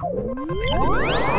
うわ!